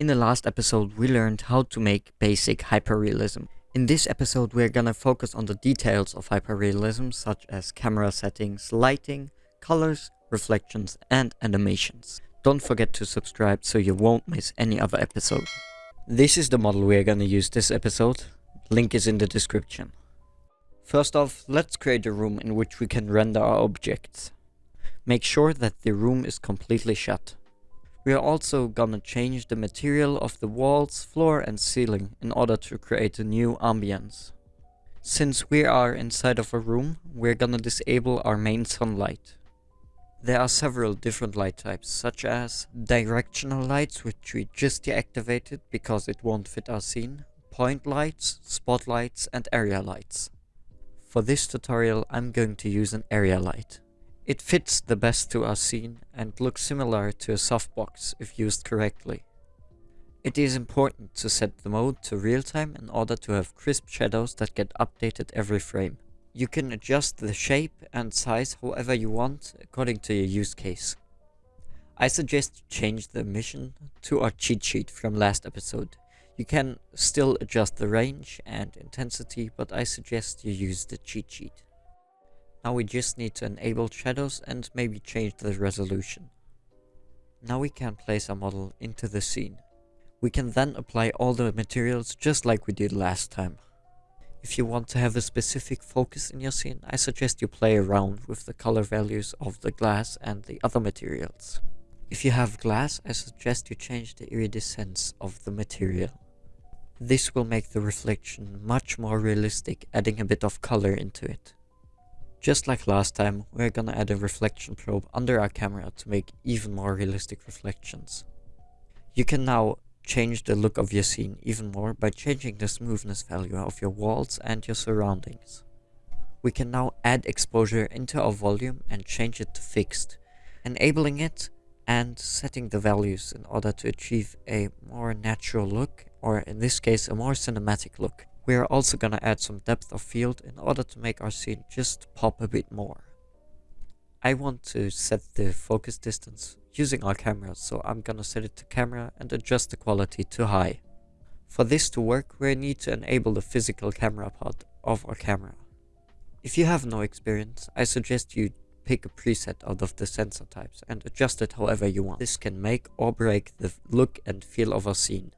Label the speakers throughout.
Speaker 1: In the last episode, we learned how to make basic hyperrealism. In this episode, we're gonna focus on the details of hyperrealism, such as camera settings, lighting, colors, reflections, and animations. Don't forget to subscribe so you won't miss any other episode. This is the model we're gonna use this episode. Link is in the description. First off, let's create a room in which we can render our objects. Make sure that the room is completely shut. We are also gonna change the material of the walls, floor and ceiling in order to create a new ambience. Since we are inside of a room, we're gonna disable our main sunlight. There are several different light types, such as directional lights, which we just deactivated because it won't fit our scene, point lights, spotlights and area lights. For this tutorial I'm going to use an area light. It fits the best to our scene and looks similar to a softbox if used correctly. It is important to set the mode to real time in order to have crisp shadows that get updated every frame. You can adjust the shape and size however you want according to your use case. I suggest you change the emission to our cheat sheet from last episode. You can still adjust the range and intensity, but I suggest you use the cheat sheet. Now we just need to enable shadows and maybe change the resolution. Now we can place our model into the scene. We can then apply all the materials just like we did last time. If you want to have a specific focus in your scene, I suggest you play around with the color values of the glass and the other materials. If you have glass, I suggest you change the iridescence of the material. This will make the reflection much more realistic, adding a bit of color into it. Just like last time, we're gonna add a reflection probe under our camera to make even more realistic reflections. You can now change the look of your scene even more by changing the smoothness value of your walls and your surroundings. We can now add exposure into our volume and change it to fixed, enabling it and setting the values in order to achieve a more natural look, or in this case a more cinematic look. We are also gonna add some depth of field in order to make our scene just pop a bit more. I want to set the focus distance using our camera, so I'm gonna set it to camera and adjust the quality to high. For this to work, we need to enable the physical camera part of our camera. If you have no experience, I suggest you pick a preset out of the sensor types and adjust it however you want. This can make or break the look and feel of our scene.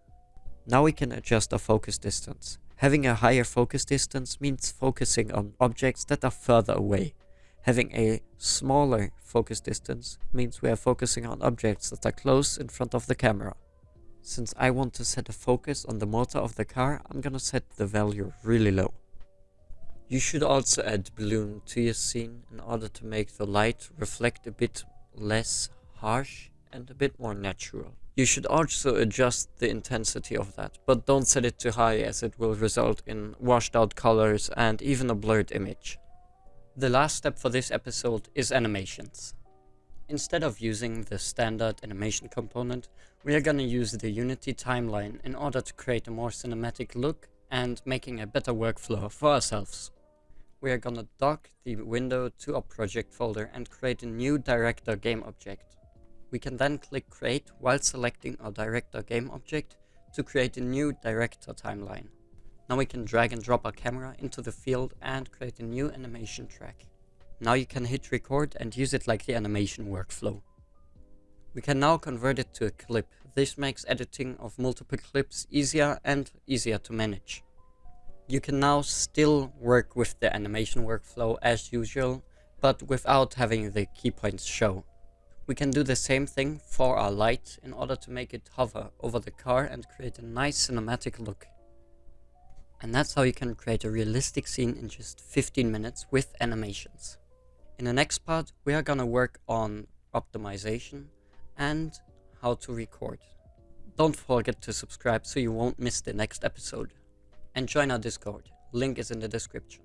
Speaker 1: Now we can adjust our focus distance. Having a higher focus distance means focusing on objects that are further away. Having a smaller focus distance means we are focusing on objects that are close in front of the camera. Since I want to set a focus on the motor of the car, I'm gonna set the value really low. You should also add bloom to your scene in order to make the light reflect a bit less harsh and a bit more natural. You should also adjust the intensity of that, but don't set it too high as it will result in washed out colors and even a blurred image. The last step for this episode is animations. Instead of using the standard animation component, we are gonna use the Unity timeline in order to create a more cinematic look and making a better workflow for ourselves. We are gonna dock the window to our project folder and create a new director game object. We can then click create while selecting our director game object to create a new director timeline. Now we can drag and drop our camera into the field and create a new animation track. Now you can hit record and use it like the animation workflow. We can now convert it to a clip. This makes editing of multiple clips easier and easier to manage. You can now still work with the animation workflow as usual, but without having the key points show. We can do the same thing for our light in order to make it hover over the car and create a nice cinematic look. And that's how you can create a realistic scene in just 15 minutes with animations. In the next part, we are gonna work on optimization and how to record. Don't forget to subscribe so you won't miss the next episode. And join our Discord, link is in the description.